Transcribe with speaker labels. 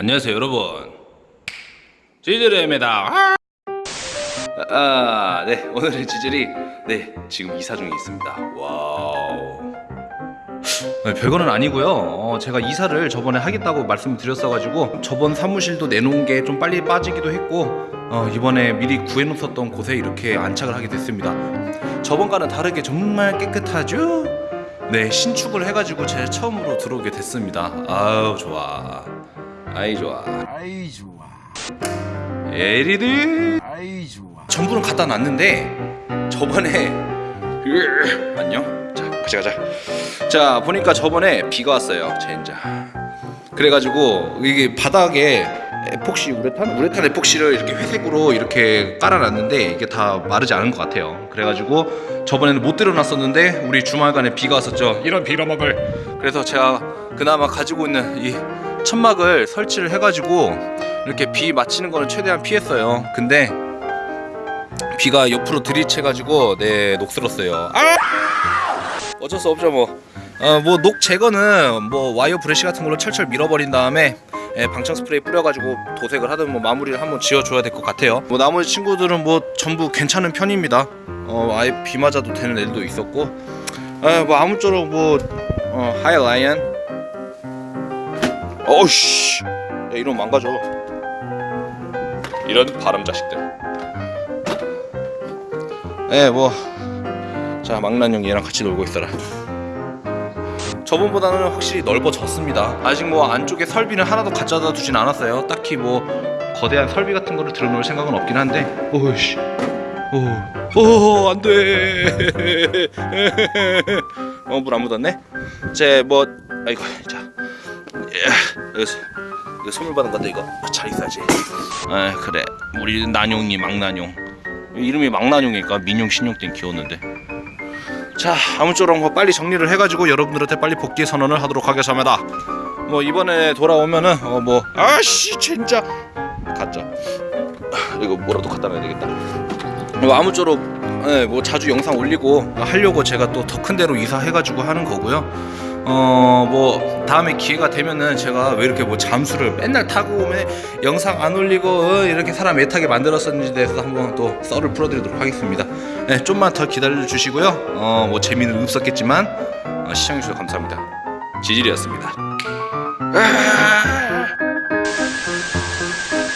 Speaker 1: 안녕하세요 여러분. 지질입니다. 아, 네 오늘의 지질이 네 지금 이사 중에 있습니다. wow. 네, 별거는 아니고요. 어, 제가 이사를 저번에 하겠다고 말씀드렸어가지고 저번 사무실도 내놓은 게 좀 빨리 빠지기도 했고 어, 이번에 미리 구해놓았던 곳에 이렇게 안착을 하게 됐습니다. 저번과는 다르게 정말 깨끗하죠? 네 신축을 해가지고 제 처음으로 들어오게 됐습니다. 아우 좋아 아이 좋아.
Speaker 2: 아이 좋아.
Speaker 1: 에리드!
Speaker 2: 아이 좋아.
Speaker 1: 전부는 갖다 놨는데 저번에 으, 안녕. 자 같이 가자. 자 보니까 저번에 비가 왔어요 젠장 그래가지고 이게 바닥에 에폭시 우레탄? 우레탄 에폭시를 이렇게 회색으로 이렇게 깔아놨는데 이게 다 마르지 않은 것 같아요. 그래가지고 저번에는 못 들여놨었는데 우리 주말간에 비가 왔었죠. 이런 빌어먹을. 그래서 제가 그나마 가지고 있는 이 천막을 설치를 해가지고 이렇게 비 맞히는 거는 최대한 피했어요 근데 비가 옆으로 들이채가지고 네 녹슬었어요. 아! 어쩔 수 없죠 뭐. 어 뭐녹 제거는 뭐 와이어 브러쉬 같은 걸로 철철 밀어버린 다음에 예, 방청 스프레이 뿌려가지고 도색을 하든 뭐 마무리를 한번 지어줘야 될 것 같아요. 뭐 나머지 친구들은 뭐 전부 괜찮은 편입니다. 어 아예 비 맞아도 되는 애들도 있었고, 아 뭐 아무쪼록 뭐 어, 하이 라이언. 어우씨, 야, 이러면 망가져. 이런 바람 자식들. 예, 뭐. 자, 망나뇽 얘랑 같이 놀고 있어라. 저번보다는 확실히 넓어졌습니다. 아직 뭐 안쪽에 설비는 하나도 가져다 두진 않았어요. 딱히 뭐 거대한 설비 같은 거를 들어놓을 생각은 없긴 한데. 오씨. 오, 오, 안 돼. 어, 물 안 묻었네? 제 뭐, 아이고, 자. 예, 여기서. 이거 선물 받은 건데 이거 잘 있어야지. 아 그래. 우리 난용이 망난용. 이름이 망나뇽이니까 민용 신용 땐 귀여웠는데. 자 아무쪼록 뭐 빨리 정리를 해가지고 여러분들한테 빨리 복귀 선언을 하도록 하겠습니다. 뭐 이번에 돌아오면은 어 뭐 아씨 진짜. 가짜 이거 뭐라도 갖다 놔야 되겠다. 뭐 아무쪼록 예, 뭐 자주 영상 올리고 하려고 제가 또 더 큰 데로 이사해가지고 하는 거고요 어 뭐 다음에 기회가 되면은 제가 왜 이렇게 뭐 잠수를 맨날 타고 오면 영상 안 올리고 어, 이렇게 사람 애타게 만들었었는지 대해서 한번 또 썰을 풀어드리도록 하겠습니다. 네, 좀만 더 기다려 주시고요. 어 뭐 재미는 없었겠지만 어, 시청해 주셔서 감사합니다. 지질이었습니다. 아